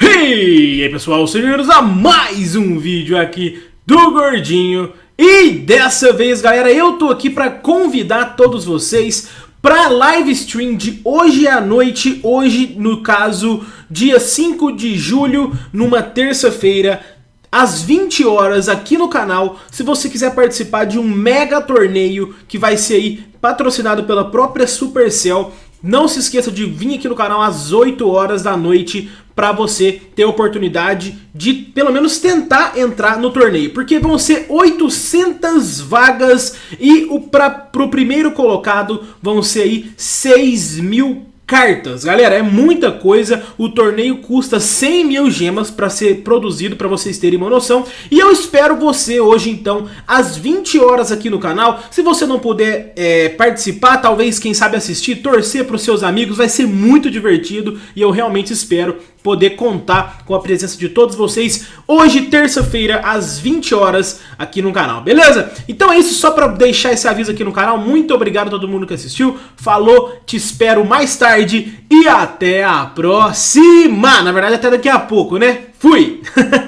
E aí pessoal, sejam bem-vindos a mais um vídeo aqui do Gordinho. E dessa vez galera, eu tô aqui pra convidar todos vocês pra live stream de hoje à noite Hoje, no caso, dia 5 de julho, numa terça-feira às 20 horas aqui no canal, se você quiser participar de um mega torneio que vai ser aí patrocinado pela própria Supercell não se esqueça de vir aqui no canal às 8 horas da noite para você ter a oportunidade de pelo menos tentar entrar no torneio. Porque vão ser 800 vagas e para o primeiro colocado vão ser aí 6 mil cartas. Galera, é muita coisa, o torneio custa 100 mil gemas para ser produzido, para vocês terem uma noção. E eu espero você hoje, então, às 20 horas aqui no canal. Se você não puder é, participar, talvez, quem sabe assistir, torcer para os seus amigos, vai ser muito divertido. E eu realmente espero poder contar com a presença de todos vocês hoje, terça-feira, às 20 horas aqui no canal, beleza? Então é isso, só para deixar esse aviso aqui no canal, muito obrigado a todo mundo que assistiu, falou, te espero mais tarde e até a próxima! Na verdade até daqui a pouco, né? Fui!